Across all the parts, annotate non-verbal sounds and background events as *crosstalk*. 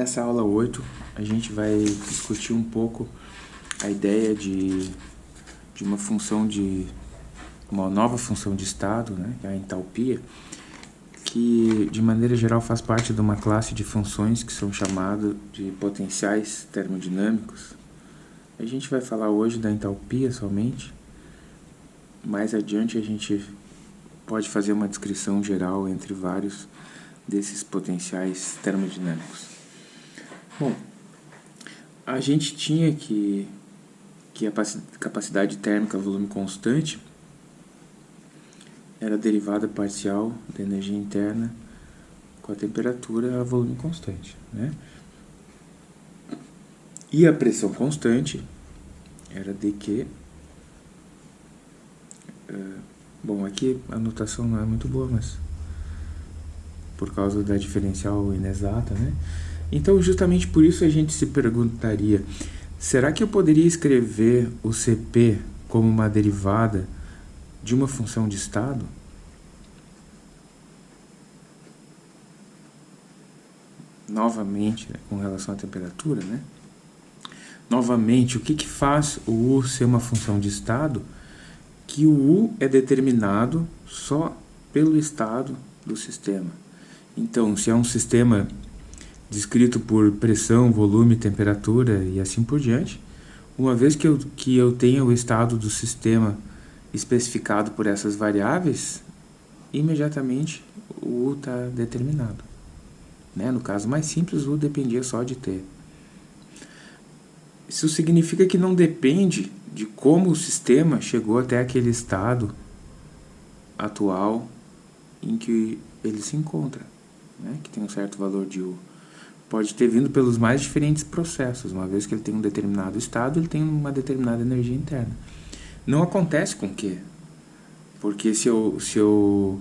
Nessa aula 8, a gente vai discutir um pouco a ideia de, de uma função de uma nova função de estado, né, é a entalpia, que de maneira geral faz parte de uma classe de funções que são chamadas de potenciais termodinâmicos. A gente vai falar hoje da entalpia somente. Mais adiante a gente pode fazer uma descrição geral entre vários desses potenciais termodinâmicos. Bom, a gente tinha que, que a capacidade térmica volume constante era derivada parcial da energia interna com a temperatura a volume constante. Né? E a pressão constante era dq. Uh, bom, aqui a notação não é muito boa, mas por causa da diferencial inexata, né? Então, justamente por isso a gente se perguntaria, será que eu poderia escrever o CP como uma derivada de uma função de estado? Novamente, né, com relação à temperatura, né? Novamente, o que, que faz o U ser uma função de estado? Que o U é determinado só pelo estado do sistema. Então, se é um sistema descrito por pressão, volume, temperatura e assim por diante, uma vez que eu, que eu tenha o estado do sistema especificado por essas variáveis, imediatamente o U está determinado. Né? No caso mais simples, o U dependia só de T. Isso significa que não depende de como o sistema chegou até aquele estado atual em que ele se encontra né, que tem um certo valor de U, pode ter vindo pelos mais diferentes processos. Uma vez que ele tem um determinado estado, ele tem uma determinada energia interna. Não acontece com Q. Porque se eu, se eu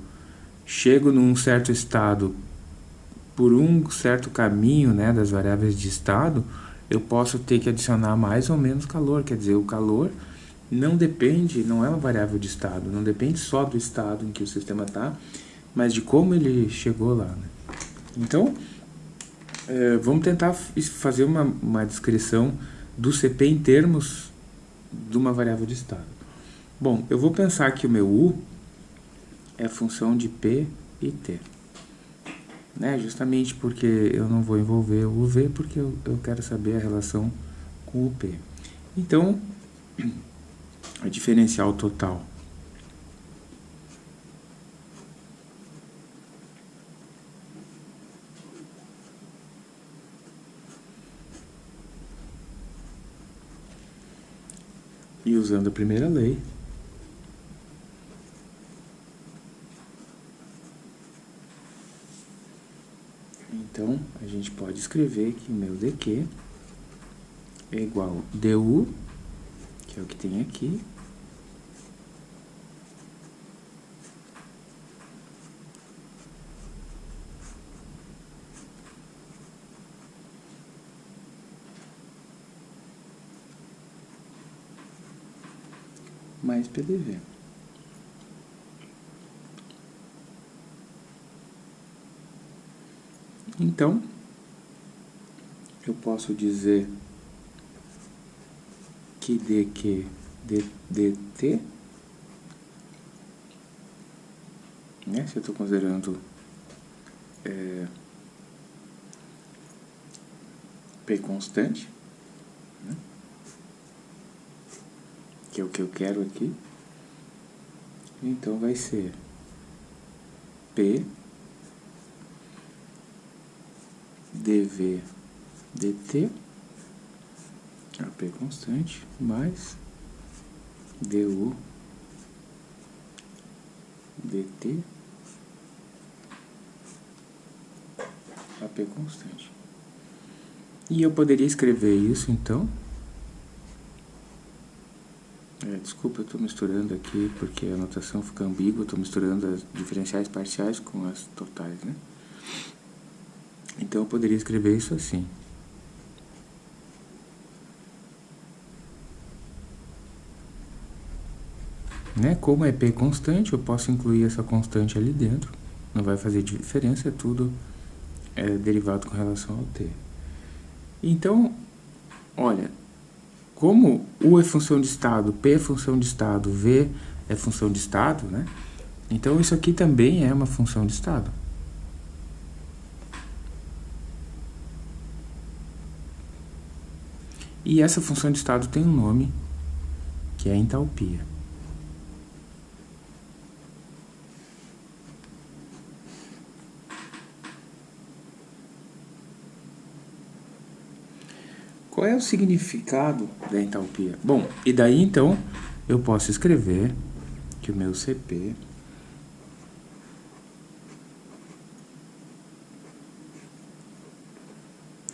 chego num certo estado por um certo caminho né, das variáveis de estado, eu posso ter que adicionar mais ou menos calor. Quer dizer, o calor não depende, não é uma variável de estado, não depende só do estado em que o sistema está, mas de como ele chegou lá. Né? Então, é, vamos tentar fazer uma, uma descrição do CP em termos de uma variável de estado. Bom, eu vou pensar que o meu U é função de P e T. Né? Justamente porque eu não vou envolver o V, porque eu, eu quero saber a relação com o P. Então, a *clears throat* diferencial total E usando a primeira lei, então a gente pode escrever que meu dq é igual du, que é o que tem aqui, mais PDV. Então, eu posso dizer que dq dt, né, se eu estou considerando é, p constante, que é o que eu quero aqui. Então vai ser P dv dt, a P constante, mais du dt, a P constante. E eu poderia escrever isso, então, é, desculpa, eu estou misturando aqui porque a notação fica ambígua, estou misturando as diferenciais parciais com as totais, né? Então eu poderia escrever isso assim. Né? Como é P constante, eu posso incluir essa constante ali dentro. Não vai fazer diferença, é tudo é derivado com relação ao t. Então, olha, como U é função de estado, P é função de estado, V é função de estado, né? Então isso aqui também é uma função de estado. E essa função de estado tem um nome, que é entalpia. Qual é o significado da entalpia? Bom, e daí então eu posso escrever que o meu CP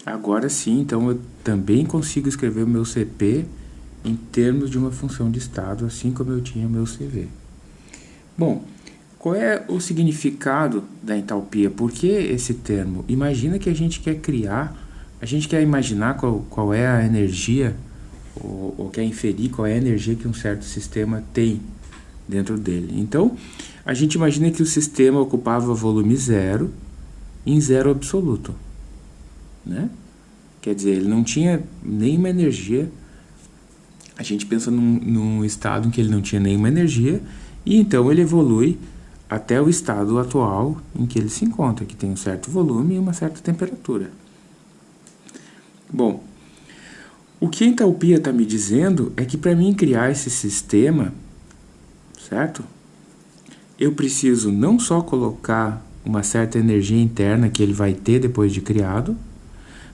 Agora sim, então eu também consigo escrever o meu CP em termos de uma função de estado, assim como eu tinha o meu CV. Bom, qual é o significado da entalpia? Por que esse termo? Imagina que a gente quer criar a gente quer imaginar qual, qual é a energia, ou, ou quer inferir qual é a energia que um certo sistema tem dentro dele. Então, a gente imagina que o sistema ocupava volume zero em zero absoluto. Né? Quer dizer, ele não tinha nenhuma energia. A gente pensa num, num estado em que ele não tinha nenhuma energia, e então ele evolui até o estado atual em que ele se encontra, que tem um certo volume e uma certa temperatura. Bom, o que a entalpia está me dizendo é que para mim criar esse sistema, certo? Eu preciso não só colocar uma certa energia interna que ele vai ter depois de criado,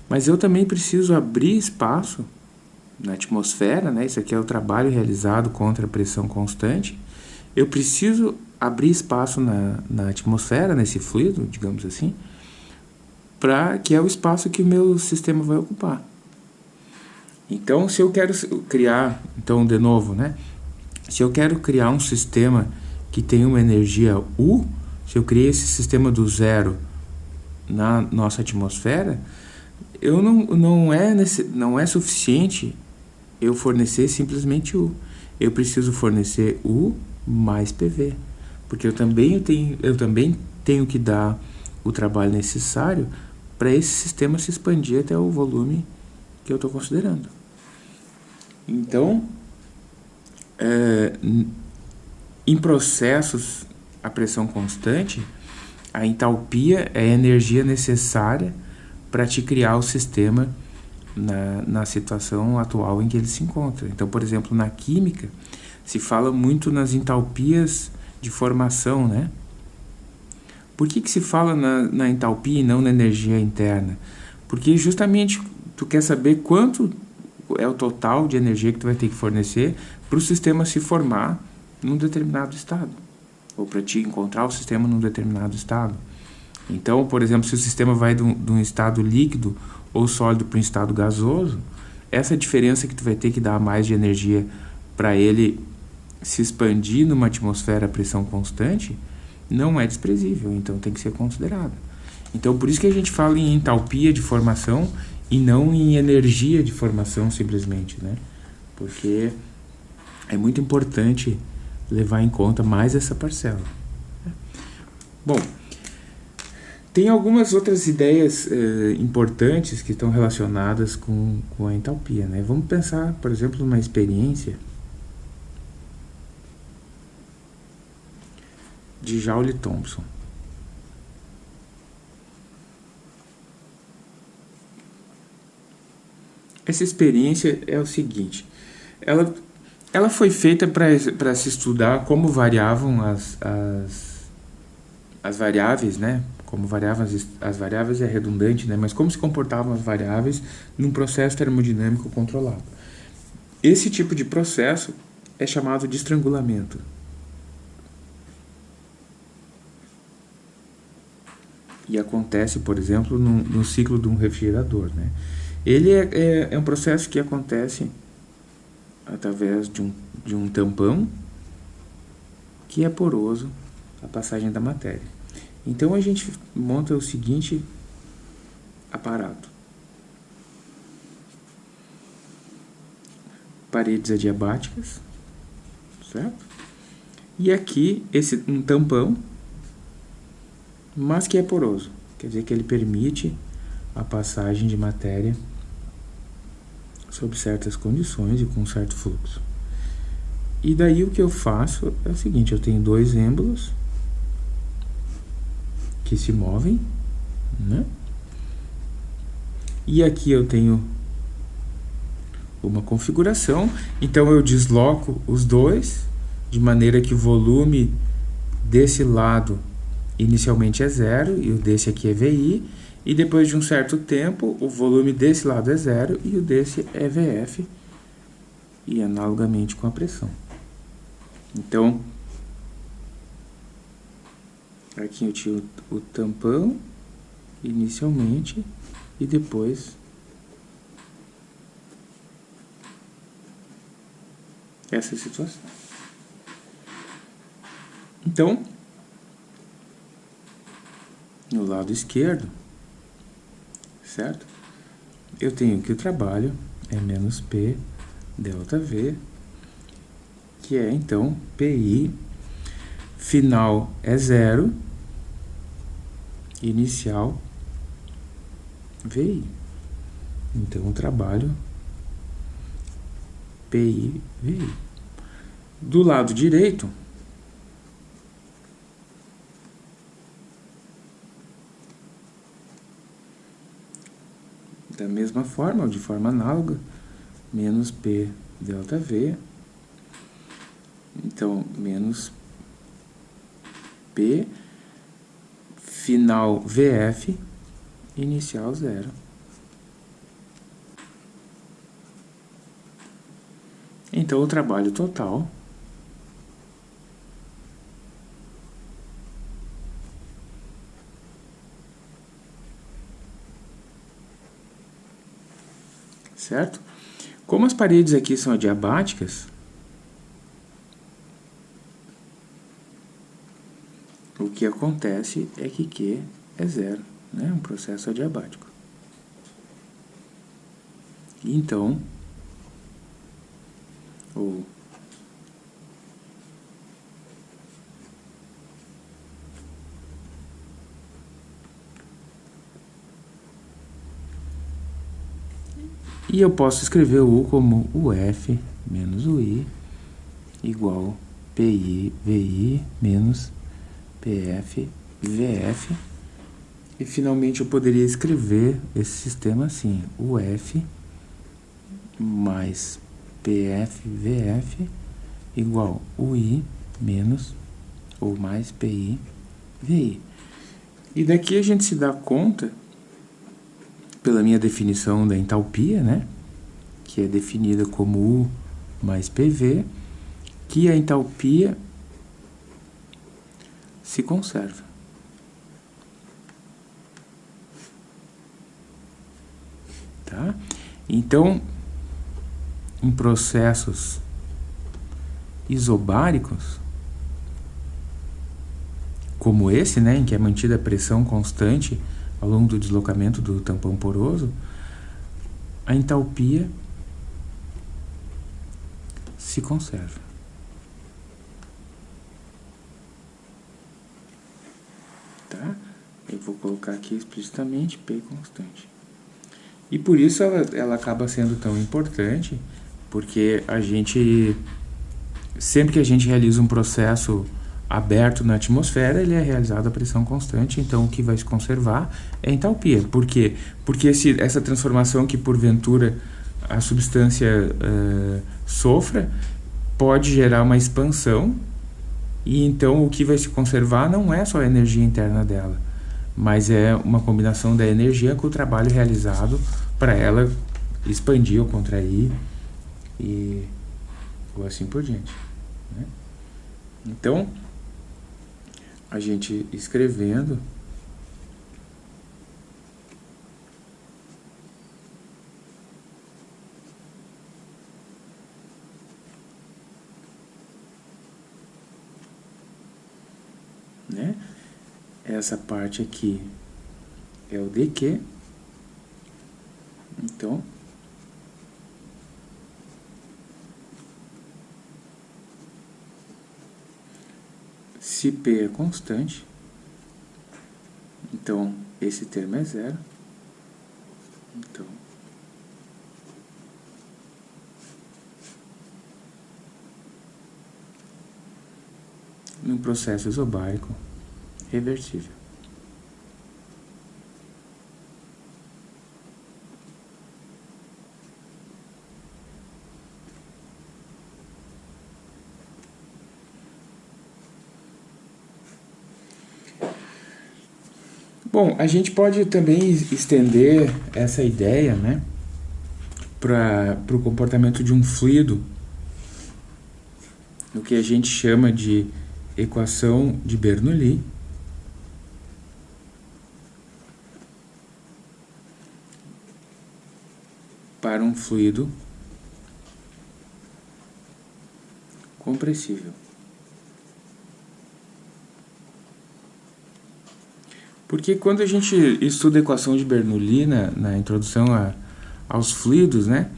mas eu também preciso abrir espaço na atmosfera, né? Isso aqui é o trabalho realizado contra a pressão constante. Eu preciso abrir espaço na, na atmosfera, nesse fluido, digamos assim, para que é o espaço que o meu sistema vai ocupar. Então, se eu quero criar, então de novo, né? Se eu quero criar um sistema que tem uma energia U, se eu criei esse sistema do zero na nossa atmosfera, eu não, não, é, não é suficiente eu fornecer simplesmente U. Eu preciso fornecer U mais PV, porque eu também tenho, eu também tenho que dar o trabalho necessário para esse sistema se expandir até o volume que eu estou considerando. Então, é, em processos a pressão constante, a entalpia é a energia necessária para te criar o sistema na, na situação atual em que ele se encontra. Então, por exemplo, na química, se fala muito nas entalpias de formação, né? Por que, que se fala na, na entalpia e não na energia interna? Porque justamente tu quer saber quanto é o total de energia que tu vai ter que fornecer para o sistema se formar num determinado estado, ou para te encontrar o sistema num determinado estado. Então, por exemplo, se o sistema vai de um, de um estado líquido ou sólido para um estado gasoso, essa diferença que tu vai ter que dar mais de energia para ele se expandir numa atmosfera a pressão constante, não é desprezível, então tem que ser considerado. Então, por isso que a gente fala em entalpia de formação e não em energia de formação simplesmente, né? Porque é muito importante levar em conta mais essa parcela. Bom, tem algumas outras ideias eh, importantes que estão relacionadas com, com a entalpia, né? Vamos pensar, por exemplo, numa experiência de Joule Thompson. Essa experiência é o seguinte, ela, ela foi feita para se estudar como variavam as, as, as variáveis, né? Como variavam as, as variáveis é redundante, né? Mas como se comportavam as variáveis num processo termodinâmico controlado. Esse tipo de processo é chamado de estrangulamento. E acontece, por exemplo, no, no ciclo de um refrigerador. Né? Ele é, é, é, um processo que acontece através de um, de um tampão que é poroso a passagem da matéria. Então a gente monta o seguinte aparato. Paredes adiabáticas, certo? E aqui esse um tampão mas que é poroso, quer dizer que ele permite a passagem de matéria sob certas condições e com certo fluxo. E daí o que eu faço é o seguinte, eu tenho dois êmbolos que se movem, né? E aqui eu tenho uma configuração, então eu desloco os dois, de maneira que o volume desse lado inicialmente é zero e o desse aqui é VI, e depois de um certo tempo o volume desse lado é zero e o desse é VF, e analogamente com a pressão. Então, aqui eu tinha o, o tampão inicialmente e depois essa situação. Então, no lado esquerdo, certo? Eu tenho que o trabalho é menos P delta V que é então PI final é zero, inicial VI. Então, o trabalho PI, VI. Do lado direito, da mesma forma, ou de forma análoga, menos P delta V então, menos P, final VF, inicial zero. Então, o trabalho total certo? Como as paredes aqui são adiabáticas, o que acontece é que Q é zero, né? um processo adiabático. Então, o E eu posso escrever o U como o F menos o I igual PI, VI menos PF, VF. E finalmente eu poderia escrever esse sistema assim, UF mais PF, VF igual UI menos ou mais PI, VI. E daqui a gente se dá conta, pela minha definição da entalpia, né? Que é definida como U mais PV, que a entalpia se conserva. Tá? Então, em processos isobáricos, como esse, né, em que é mantida a pressão constante ao longo do deslocamento do tampão poroso, a entalpia se conserva. tá? Eu vou colocar aqui explicitamente P constante. E por isso ela, ela acaba sendo tão importante, porque a gente, sempre que a gente realiza um processo aberto na atmosfera, ele é realizado a pressão constante, então o que vai se conservar é entalpia. Por quê? Porque esse, essa transformação que porventura a substância uh, sofra pode gerar uma expansão e então o que vai se conservar não é só a energia interna dela, mas é uma combinação da energia com o trabalho realizado para ela expandir ou contrair e ou assim por diante. Né? Então, a gente escrevendo né? Essa parte aqui é o DQ. Então, se P é constante, então esse termo é zero. Então, num processo isobárico reversível. Bom, a gente pode também estender essa ideia né, para o comportamento de um fluido, o que a gente chama de equação de Bernoulli. para um fluido compressível. Porque quando a gente estuda a equação de Bernoulli na, na introdução a, aos fluidos, né,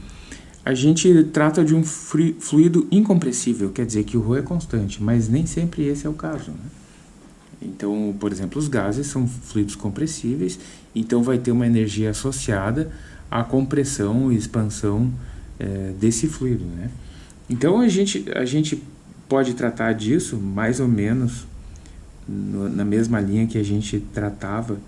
a gente trata de um fluido incompressível, quer dizer que o ρ é constante, mas nem sempre esse é o caso. Né? Então, por exemplo, os gases são fluidos compressíveis, então vai ter uma energia associada à compressão e expansão é, desse fluido. Né? Então, a gente, a gente pode tratar disso mais ou menos no, na mesma linha que a gente tratava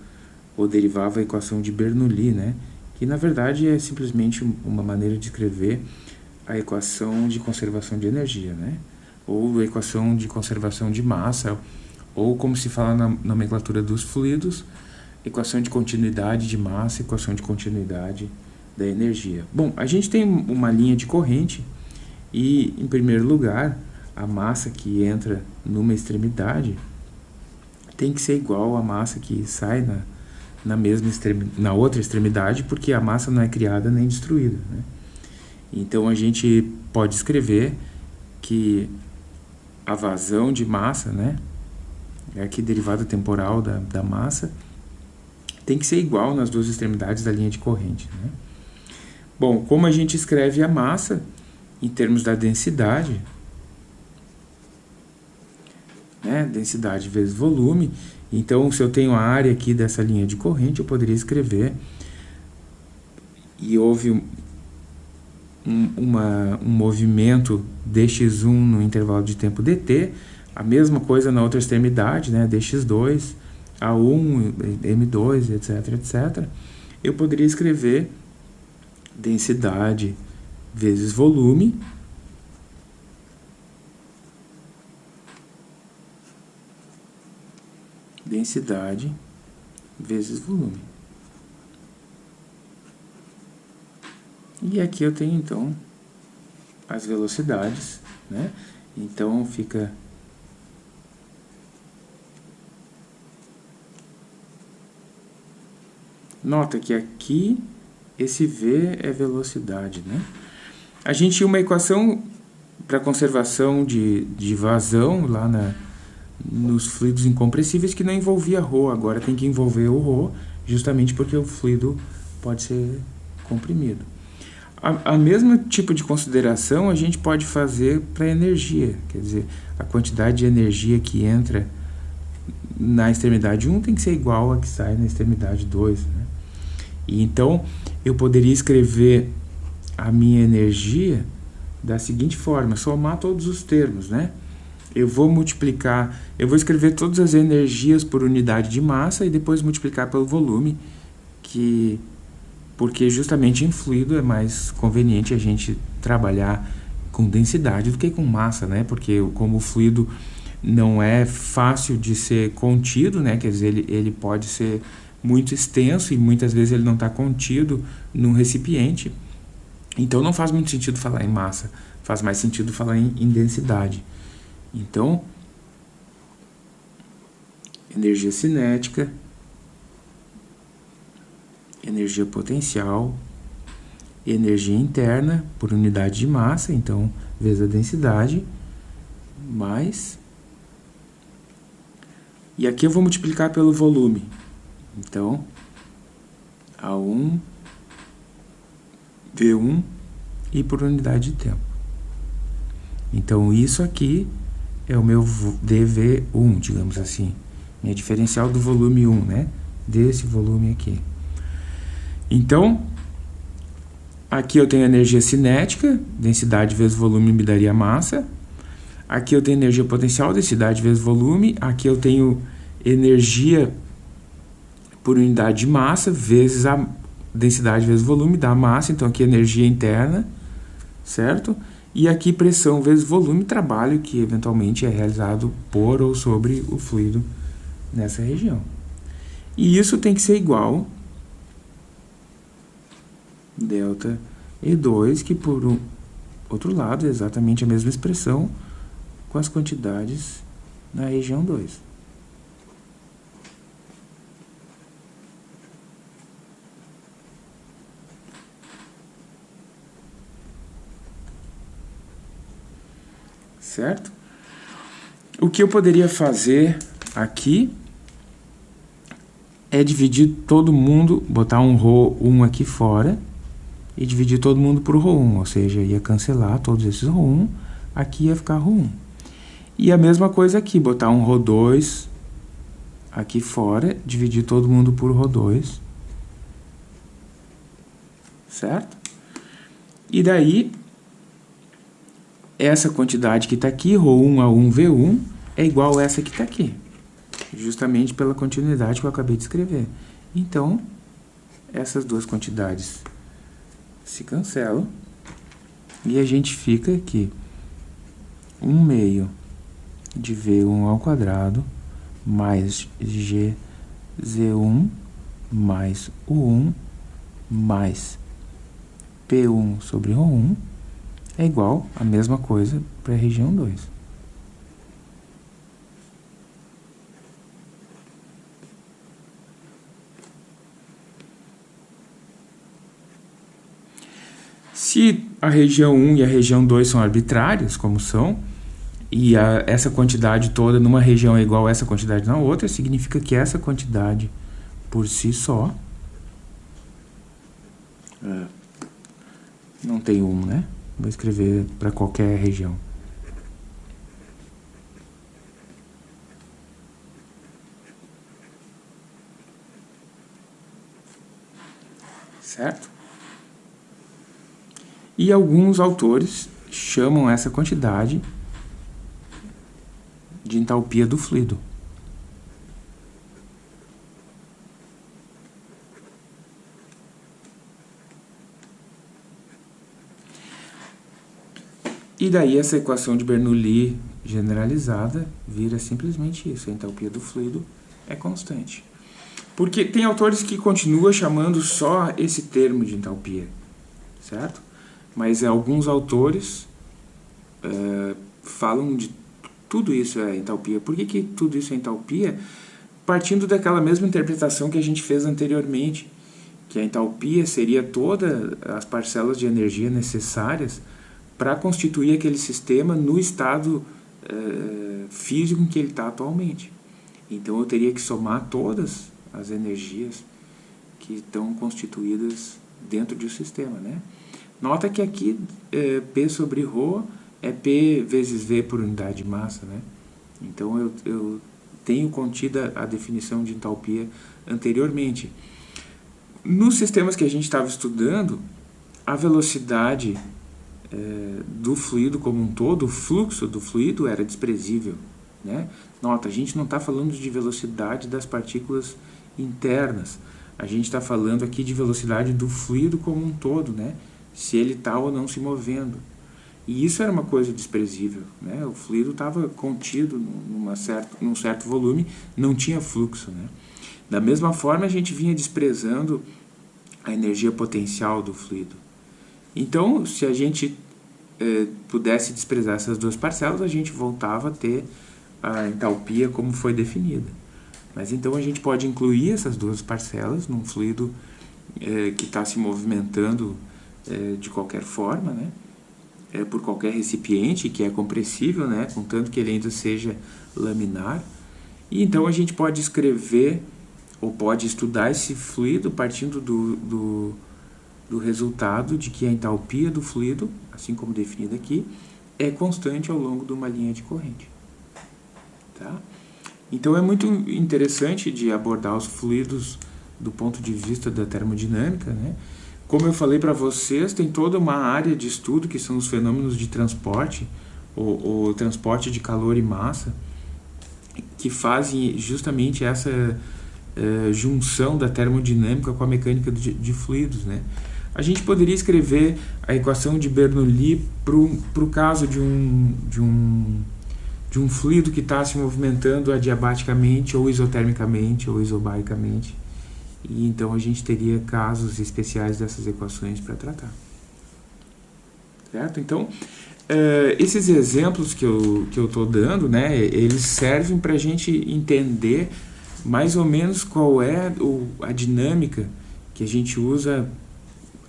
ou derivava a equação de Bernoulli, né? que na verdade é simplesmente uma maneira de escrever a equação de conservação de energia, né? ou a equação de conservação de massa, ou como se fala na nomenclatura dos fluidos, equação de continuidade de massa, equação de continuidade da energia. Bom, a gente tem uma linha de corrente e, em primeiro lugar, a massa que entra numa extremidade tem que ser igual à massa que sai na, na, mesma na outra extremidade, porque a massa não é criada nem destruída. Né? Então a gente pode escrever que a vazão de massa, né, é aqui derivada temporal da, da massa, tem que ser igual nas duas extremidades da linha de corrente. Né? Bom, como a gente escreve a massa em termos da densidade, né? densidade vezes volume. Então, se eu tenho a área aqui dessa linha de corrente, eu poderia escrever e houve um, uma, um movimento dx1 no intervalo de tempo dt, a mesma coisa na outra extremidade, né, dx2, a1, m2, etc, etc. Eu poderia escrever densidade vezes volume densidade vezes volume. E aqui eu tenho, então, as velocidades, né? Então, fica... Nota que aqui, esse V é velocidade, né? A gente tinha uma equação para conservação de, de vazão lá na, nos fluidos incompressíveis que não envolvia ρ, agora tem que envolver o ρ, justamente porque o fluido pode ser comprimido. A, a mesma tipo de consideração a gente pode fazer para a energia, quer dizer, a quantidade de energia que entra na extremidade 1 tem que ser igual a que sai na extremidade 2. Né? E então, eu poderia escrever a minha energia da seguinte forma, somar todos os termos, né? Eu vou multiplicar, eu vou escrever todas as energias por unidade de massa e depois multiplicar pelo volume, que porque justamente em fluido é mais conveniente a gente trabalhar com densidade do que com massa, né? Porque como o fluido não é fácil de ser contido, né? Quer dizer, ele, ele pode ser muito extenso e muitas vezes ele não está contido num recipiente. Então não faz muito sentido falar em massa, faz mais sentido falar em, em densidade. Então, energia cinética, energia potencial, energia interna por unidade de massa, então, vezes a densidade, mais... E aqui eu vou multiplicar pelo volume. Então, A1, V1 e por unidade de tempo. Então, isso aqui é o meu DV1, digamos assim. Minha diferencial do volume 1, né? desse volume aqui. Então, aqui eu tenho energia cinética, densidade vezes volume me daria massa. Aqui eu tenho energia potencial, densidade vezes volume. Aqui eu tenho energia por unidade de massa vezes a densidade vezes volume da massa. Então aqui energia interna, certo? E aqui pressão vezes volume, trabalho que eventualmente é realizado por ou sobre o fluido nessa região. E isso tem que ser igual delta E2, que por um outro lado é exatamente a mesma expressão com as quantidades na região 2. certo? O que eu poderia fazer aqui é dividir todo mundo, botar um row 1 aqui fora e dividir todo mundo por row 1, ou seja, ia cancelar todos esses row 1, aqui ia ficar row 1. E a mesma coisa aqui, botar um row 2 aqui fora, dividir todo mundo por row 2, certo? E daí essa quantidade que está aqui, ρ1 a 1V1, é igual a essa que está aqui, justamente pela continuidade que eu acabei de escrever. Então, essas duas quantidades se cancelam e a gente fica aqui 1 meio de V1 ao quadrado mais GZ1 mais U1 mais P1 sobre ρ1 é igual a mesma coisa para a região 2. Se a região 1 e a região 2 são arbitrárias, como são, e a, essa quantidade toda numa região é igual a essa quantidade na outra, significa que essa quantidade por si só é, não tem 1, né? Vou escrever para qualquer região. Certo? E alguns autores chamam essa quantidade de entalpia do fluido. E daí essa equação de Bernoulli generalizada vira simplesmente isso, a entalpia do fluido é constante. Porque tem autores que continuam chamando só esse termo de entalpia, certo? Mas alguns autores uh, falam de tudo isso é entalpia. Por que, que tudo isso é entalpia? Partindo daquela mesma interpretação que a gente fez anteriormente, que a entalpia seria todas as parcelas de energia necessárias para constituir aquele sistema no estado uh, físico em que ele está atualmente. Então eu teria que somar todas as energias que estão constituídas dentro de um sistema, né? Nota que aqui é, P sobre ρ é P vezes V por unidade de massa, né? Então eu, eu tenho contida a definição de entalpia anteriormente. Nos sistemas que a gente estava estudando, a velocidade é, do fluido como um todo, o fluxo do fluido era desprezível. Né? Nota, a gente não está falando de velocidade das partículas internas, a gente está falando aqui de velocidade do fluido como um todo, né? se ele está ou não se movendo. E isso era uma coisa desprezível. Né? O fluido estava contido numa certo, num certo volume, não tinha fluxo. Né? Da mesma forma, a gente vinha desprezando a energia potencial do fluido. Então, se a gente eh, pudesse desprezar essas duas parcelas, a gente voltava a ter a entalpia como foi definida. Mas então a gente pode incluir essas duas parcelas num fluido eh, que está se movimentando é, de qualquer forma, né? É, por qualquer recipiente que é compressível, né? contanto que ele ainda seja laminar. E então a gente pode escrever ou pode estudar esse fluido partindo do, do, do resultado de que a entalpia do fluido, assim como definida aqui, é constante ao longo de uma linha de corrente. Tá? Então é muito interessante de abordar os fluidos do ponto de vista da termodinâmica, né? Como eu falei para vocês, tem toda uma área de estudo que são os fenômenos de transporte, o, transporte de calor e massa, que fazem justamente essa uh, junção da termodinâmica com a mecânica de, de, fluidos, né? A gente poderia escrever a equação de Bernoulli para o caso de um, de um de um fluido que está se movimentando adiabaticamente ou isotermicamente ou isobaricamente. E então a gente teria casos especiais dessas equações para tratar. Certo? Então, Uh, esses exemplos que eu que eu estou dando, né, eles servem para a gente entender mais ou menos qual é a dinâmica que a gente usa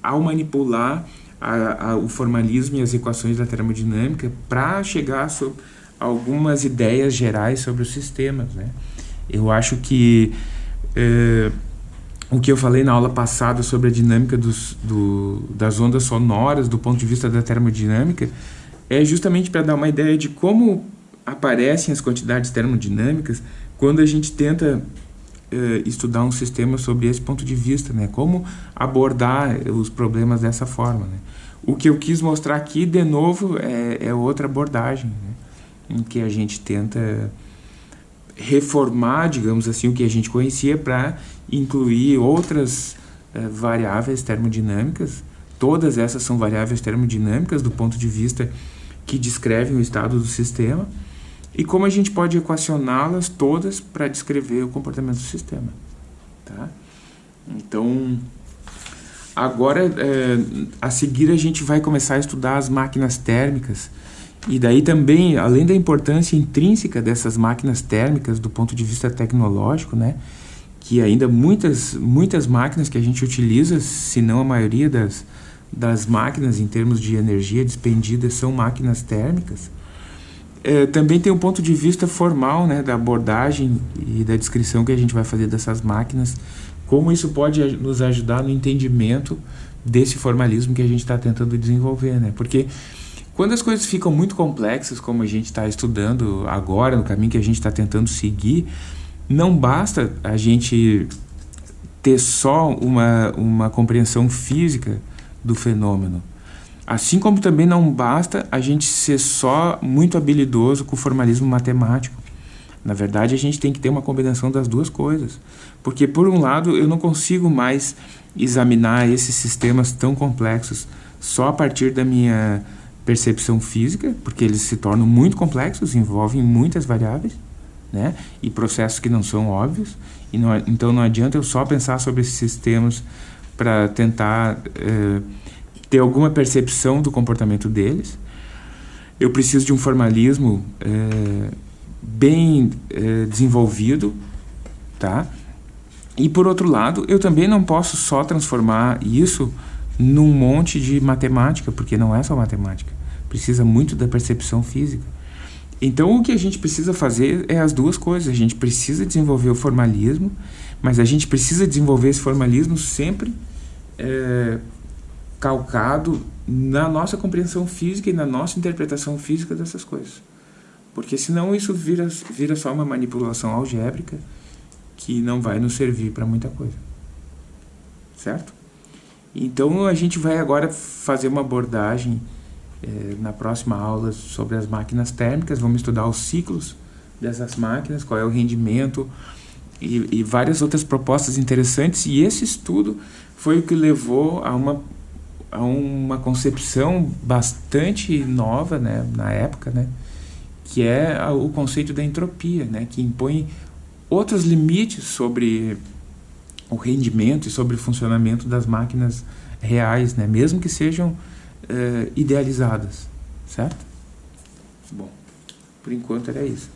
ao manipular a, a, o formalismo e as equações da termodinâmica para chegar a algumas ideias gerais sobre os sistemas. Né? Eu acho que uh, o que eu falei na aula passada sobre a dinâmica dos, do, das ondas sonoras do ponto de vista da termodinâmica é justamente para dar uma ideia de como aparecem as quantidades termodinâmicas quando a gente tenta estudar um sistema sob esse ponto de vista, né? Como abordar os problemas dessa forma, né? O que eu quis mostrar aqui, de novo, é, é outra abordagem, né? em que a gente tenta reformar, digamos assim, o que a gente conhecia para incluir outras uh, variáveis termodinâmicas. Todas essas são variáveis termodinâmicas do ponto de vista que descrevem o estado do sistema e como a gente pode equacioná-las todas para descrever o comportamento do sistema. Tá? Então, agora, é, a seguir, a gente vai começar a estudar as máquinas térmicas e daí também, além da importância intrínseca dessas máquinas térmicas do ponto de vista tecnológico, né, que ainda muitas, muitas máquinas que a gente utiliza, se não a maioria das, das máquinas em termos de energia despendida são máquinas térmicas. É, também tem um ponto de vista formal né, da abordagem e da descrição que a gente vai fazer dessas máquinas, como isso pode nos ajudar no entendimento desse formalismo que a gente está tentando desenvolver. Né? Porque quando as coisas ficam muito complexas, como a gente está estudando agora, no caminho que a gente está tentando seguir, não basta a gente ter só uma, uma compreensão física do fenômeno. Assim como também não basta a gente ser só muito habilidoso com o formalismo matemático. Na verdade, a gente tem que ter uma combinação das duas coisas. Porque, por um lado, eu não consigo mais examinar esses sistemas tão complexos só a partir da minha percepção física, porque eles se tornam muito complexos, envolvem muitas variáveis né? e processos que não são óbvios. E não, então, não adianta eu só pensar sobre esses sistemas para tentar eh, ter alguma percepção do comportamento deles. Eu preciso de um formalismo eh, bem eh, desenvolvido, tá? E por outro lado, eu também não posso só transformar isso num monte de matemática, porque não é só matemática. Precisa muito da percepção física. Então, o que a gente precisa fazer é as duas coisas. A gente precisa desenvolver o formalismo, mas a gente precisa desenvolver esse formalismo sempre é, calcado na nossa compreensão física e na nossa interpretação física dessas coisas. Porque senão isso vira, vira só uma manipulação algébrica que não vai nos servir para muita coisa. Certo? Então a gente vai agora fazer uma abordagem é, na próxima aula sobre as máquinas térmicas. Vamos estudar os ciclos dessas máquinas, qual é o rendimento e, e várias outras propostas interessantes. E esse estudo foi o que levou a uma, a uma concepção bastante nova né, na época, né, que é o conceito da entropia, né, que impõe outros limites sobre o rendimento e sobre o funcionamento das máquinas reais, né, mesmo que sejam uh, idealizadas, certo? Bom, por enquanto era isso.